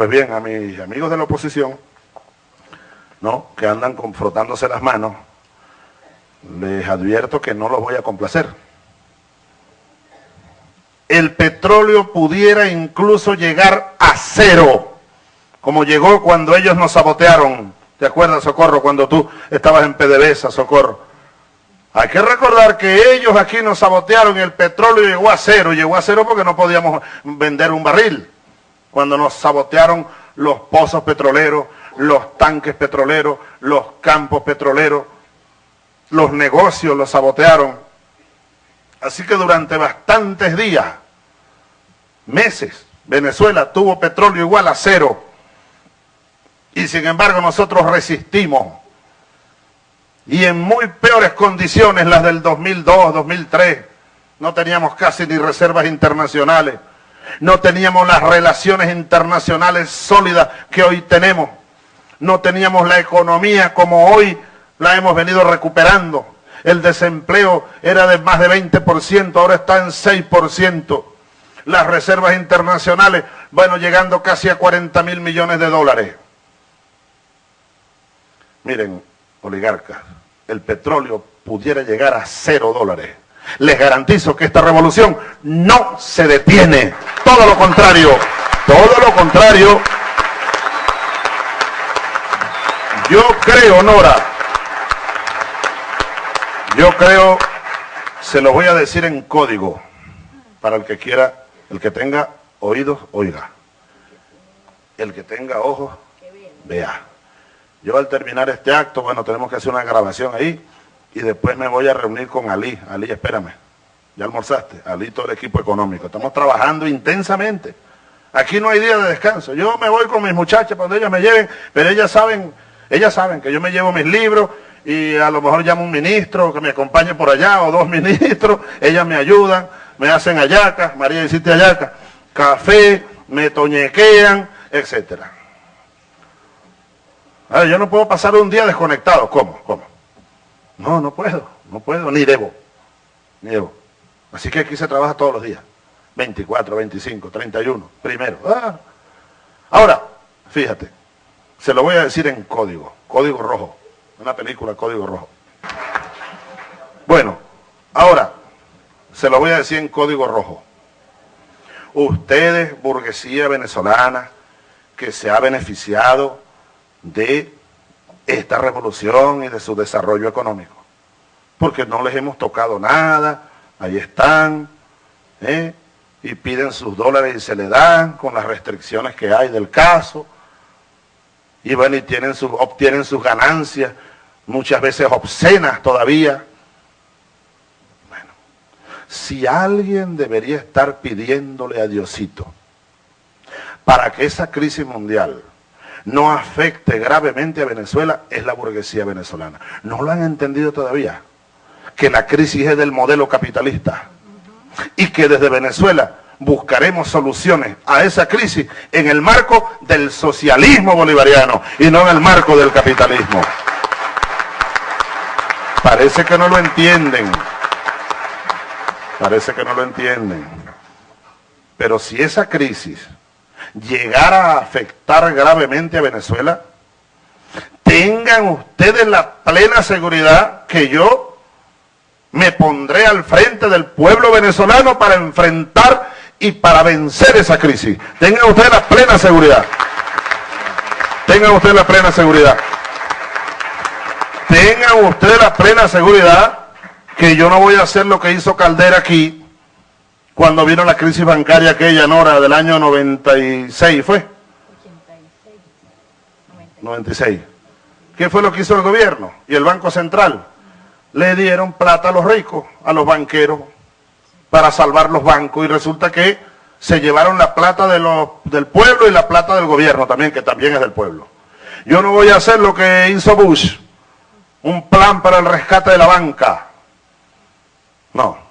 Pues bien, a mis amigos de la oposición, ¿no? que andan confrontándose las manos, les advierto que no los voy a complacer. El petróleo pudiera incluso llegar a cero, como llegó cuando ellos nos sabotearon. ¿Te acuerdas, Socorro, cuando tú estabas en PDVSA, Socorro? Hay que recordar que ellos aquí nos sabotearon el petróleo llegó a cero. Llegó a cero porque no podíamos vender un barril. Cuando nos sabotearon los pozos petroleros, los tanques petroleros, los campos petroleros, los negocios los sabotearon. Así que durante bastantes días, meses, Venezuela tuvo petróleo igual a cero. Y sin embargo nosotros resistimos. Y en muy peores condiciones las del 2002, 2003. No teníamos casi ni reservas internacionales. No teníamos las relaciones internacionales sólidas que hoy tenemos. No teníamos la economía como hoy la hemos venido recuperando. El desempleo era de más de 20%, ahora está en 6%. Las reservas internacionales, bueno, llegando casi a 40 mil millones de dólares. Miren, oligarcas, el petróleo pudiera llegar a cero dólares. Les garantizo que esta revolución no se detiene. Todo lo contrario, todo lo contrario. Yo creo, Nora, yo creo, se lo voy a decir en código, para el que quiera, el que tenga oídos, oiga. El que tenga ojos, vea. Yo al terminar este acto, bueno, tenemos que hacer una grabación ahí y después me voy a reunir con Ali. Ali, espérame, ya almorzaste. Ali, todo el equipo económico. Estamos trabajando intensamente. Aquí no hay día de descanso. Yo me voy con mis muchachas cuando ellas me lleven, pero ellas saben, ellas saben que yo me llevo mis libros y a lo mejor llamo un ministro que me acompañe por allá o dos ministros, ellas me ayudan, me hacen ayacas, María hiciste ayacas, café, me toñequean, etcétera. yo no puedo pasar un día desconectado. ¿Cómo? ¿Cómo? No, no puedo, no puedo, ni debo, ni debo. Así que aquí se trabaja todos los días. 24, 25, 31, primero. Ah. Ahora, fíjate, se lo voy a decir en código, código rojo. Una película Código Rojo. Bueno, ahora, se lo voy a decir en Código Rojo. Ustedes, burguesía venezolana, que se ha beneficiado de esta revolución y de su desarrollo económico. Porque no les hemos tocado nada, ahí están, ¿eh? y piden sus dólares y se le dan con las restricciones que hay del caso. Y bueno, y tienen obtienen sus ganancias muchas veces obscenas todavía. Bueno, si alguien debería estar pidiéndole a Diosito para que esa crisis mundial no afecte gravemente a Venezuela, es la burguesía venezolana. No lo han entendido todavía, que la crisis es del modelo capitalista y que desde Venezuela buscaremos soluciones a esa crisis en el marco del socialismo bolivariano y no en el marco del capitalismo. Parece que no lo entienden. Parece que no lo entienden. Pero si esa crisis llegara a afectar gravemente a Venezuela, tengan ustedes la plena seguridad que yo me pondré al frente del pueblo venezolano para enfrentar y para vencer esa crisis. Tengan ustedes la plena seguridad. Tengan ustedes la plena seguridad tengan ustedes la plena seguridad que yo no voy a hacer lo que hizo Caldera aquí cuando vino la crisis bancaria aquella, Nora, del año 96, ¿fue? 96. ¿Qué fue lo que hizo el gobierno y el Banco Central? Le dieron plata a los ricos, a los banqueros, para salvar los bancos y resulta que se llevaron la plata de los, del pueblo y la plata del gobierno también, que también es del pueblo. Yo no voy a hacer lo que hizo Bush, un plan para el rescate de la banca. No,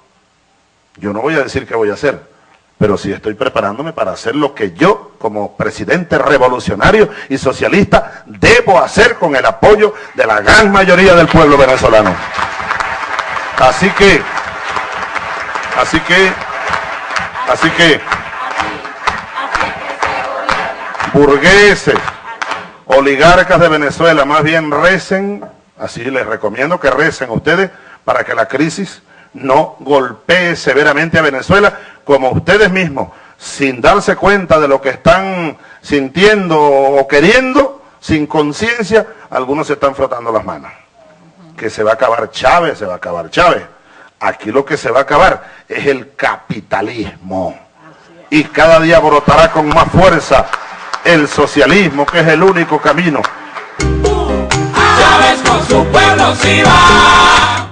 yo no voy a decir qué voy a hacer, pero sí estoy preparándome para hacer lo que yo, como presidente revolucionario y socialista, debo hacer con el apoyo de la gran mayoría del pueblo venezolano. Así que, así que, así que, burgueses, oligarcas de Venezuela, más bien recen, así les recomiendo que recen ustedes para que la crisis no golpee severamente a Venezuela, como ustedes mismos, sin darse cuenta de lo que están sintiendo o queriendo, sin conciencia, algunos se están frotando las manos. Que se va a acabar Chávez, se va a acabar Chávez. Aquí lo que se va a acabar es el capitalismo. Y cada día brotará con más fuerza el socialismo, que es el único camino. Chávez con su pueblo sí va.